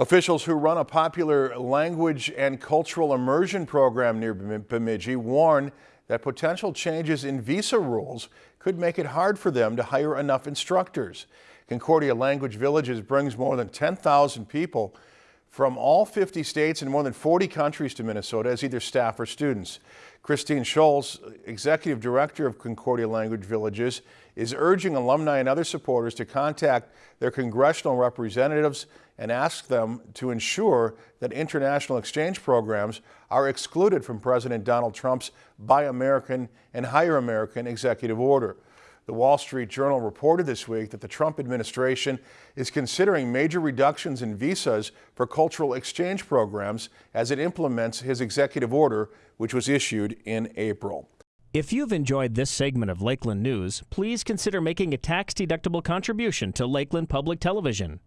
Officials who run a popular language and cultural immersion program near Bemidji warn that potential changes in visa rules could make it hard for them to hire enough instructors. Concordia Language Villages brings more than 10,000 people from all 50 states and more than 40 countries to Minnesota as either staff or students. Christine Schulze, Executive Director of Concordia Language Villages, is urging alumni and other supporters to contact their congressional representatives and ask them to ensure that international exchange programs are excluded from President Donald Trump's Buy American and Hire American executive order. The Wall Street Journal reported this week that the Trump administration is considering major reductions in visas for cultural exchange programs as it implements his executive order, which was issued in April. If you've enjoyed this segment of Lakeland News, please consider making a tax-deductible contribution to Lakeland Public Television.